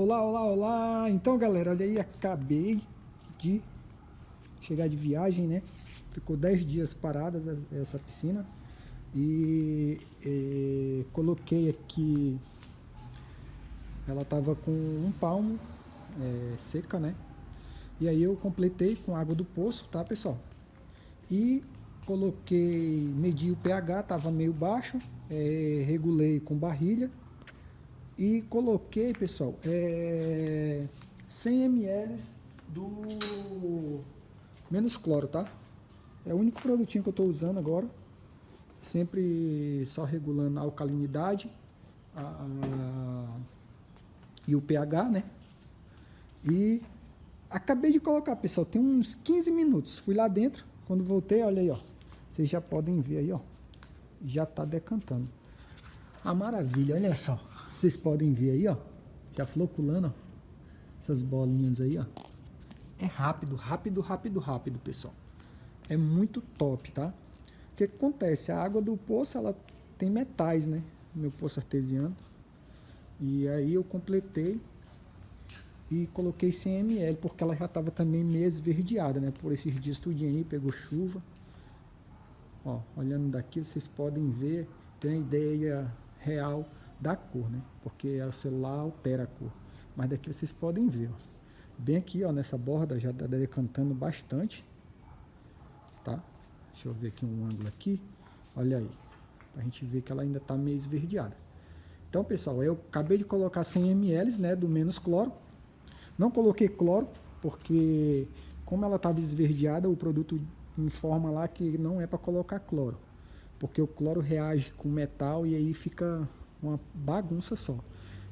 Olá, olá, olá! Então, galera, olha aí, acabei de chegar de viagem, né? Ficou 10 dias parada essa piscina. E, e coloquei aqui... Ela tava com um palmo é, seca, né? E aí eu completei com água do poço, tá, pessoal? E coloquei, medi o pH, tava meio baixo, é, regulei com barrilha e coloquei, pessoal, é, 100 ml do menos cloro, tá? É o único produtinho que eu estou usando agora. Sempre só regulando a alcalinidade a, a, e o pH, né? E acabei de colocar, pessoal, tem uns 15 minutos. Fui lá dentro, quando voltei, olha aí, ó. Vocês já podem ver aí, ó. Já tá decantando. A maravilha, olha só. Vocês podem ver aí, ó. Já floculando, ó. Essas bolinhas aí, ó. É rápido, rápido, rápido, rápido, pessoal. É muito top, tá? O que acontece? A água do poço, ela tem metais, né? Meu poço artesiano. E aí eu completei e coloquei 100 ml, porque ela já estava também meio esverdeada, né? Por esses dias tudinho aí, pegou chuva. Ó, olhando daqui, vocês podem ver, tem a ideia real da cor, né? Porque o celular altera a cor. Mas daqui vocês podem ver, ó. Bem aqui, ó, nessa borda já está decantando bastante, tá? Deixa eu ver aqui um ângulo aqui. Olha aí, pra gente ver que ela ainda tá meio esverdeada. Então, pessoal, eu acabei de colocar 100 ml, né, do menos cloro. Não coloquei cloro, porque como ela estava esverdeada, o produto informa lá que não é para colocar cloro. Porque o cloro reage com metal e aí fica uma bagunça só.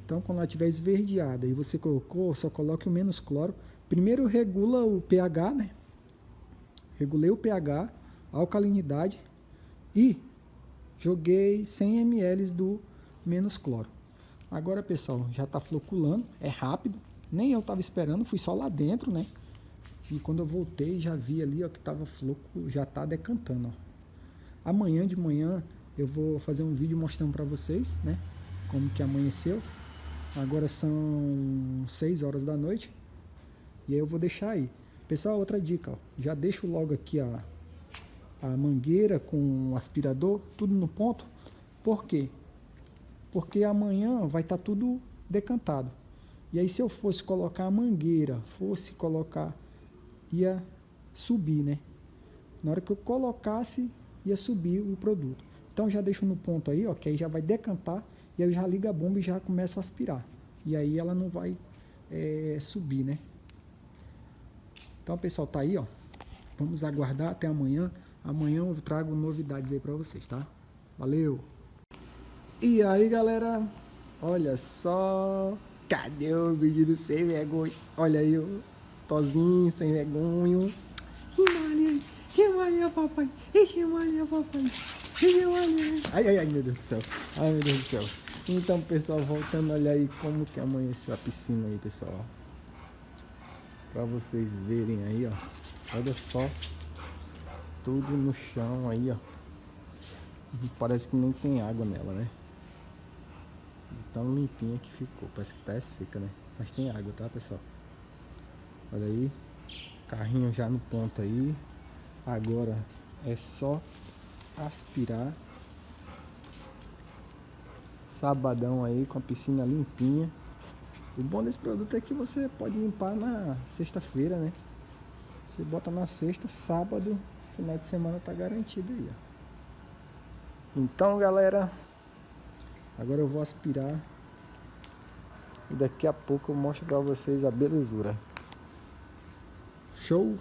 Então, quando ela estiver esverdeada e você colocou, só coloque o menos cloro. Primeiro regula o pH, né? Regulei o pH, a alcalinidade e joguei 100 ml do menos cloro. Agora, pessoal, já está floculando, é rápido. Nem eu estava esperando, fui só lá dentro, né? E quando eu voltei, já vi ali ó, que estava floco, já está decantando. Ó. Amanhã de manhã eu vou fazer um vídeo mostrando para vocês, né? Como que amanheceu. Agora são 6 horas da noite. E aí eu vou deixar aí. Pessoal, outra dica, ó. Já deixo logo aqui a, a mangueira com o aspirador, tudo no ponto. Por quê? Porque amanhã vai estar tá tudo decantado. E aí se eu fosse colocar a mangueira, fosse colocar, ia subir, né? Na hora que eu colocasse, ia subir o produto. Então já deixo no ponto aí, ó, que aí já vai decantar e aí já liga a bomba e já começa a aspirar. E aí ela não vai é, subir, né? Então, pessoal, tá aí, ó. Vamos aguardar até amanhã. Amanhã eu trago novidades aí pra vocês, tá? Valeu! E aí, galera? Olha só... Cadê o vídeo sem vergonha? Olha aí, o Tozinho sem vergonha. Que malia, que malia, papai. Que malia, papai. Ai, ai, ai, meu Deus do céu. Ai, meu Deus do céu. Então, pessoal, voltando, olha aí como que amanheceu a piscina aí, pessoal. Pra vocês verem aí, ó. Olha só. Tudo no chão aí, ó. Parece que nem tem água nela, né? Tão limpinha que ficou. Parece que tá seca, né? Mas tem água, tá, pessoal? Olha aí. Carrinho já no ponto aí. Agora é só aspirar. Sabadão aí com a piscina limpinha. O bom desse produto é que você pode limpar na sexta-feira, né? Você bota na sexta, sábado, final de semana tá garantido aí, ó. Então, galera, agora eu vou aspirar. E daqui a pouco eu mostro pra vocês a belezura. Show?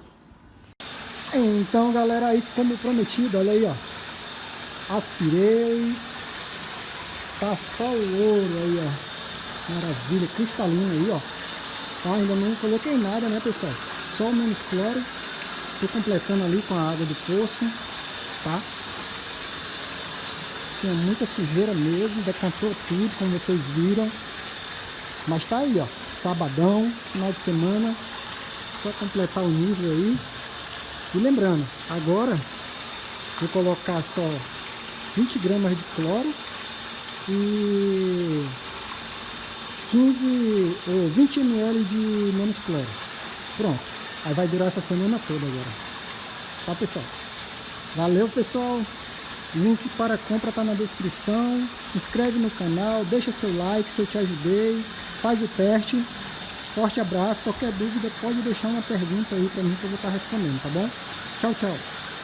Então, galera, aí como prometido, olha aí, ó aspirei, tá só o ouro aí, ó, maravilha, cristalino aí, ó, tá, ainda não coloquei nada, né, pessoal, só o menos cloro, tô completando ali com a água do poço, tá, tinha muita sujeira mesmo, decantou tudo, como vocês viram, mas tá aí, ó, sabadão, final de semana, só completar o nível aí, e lembrando, agora vou colocar só 20 gramas de cloro e 15 ou 20 ml de menos cloro. Pronto. Aí vai durar essa semana toda agora. Tá, pessoal? Valeu, pessoal. Link para compra tá na descrição. Se inscreve no canal, deixa seu like se eu te ajudei. Faz o teste. Forte abraço. Qualquer dúvida pode deixar uma pergunta aí para mim que eu vou estar respondendo, tá bom? Tchau, tchau.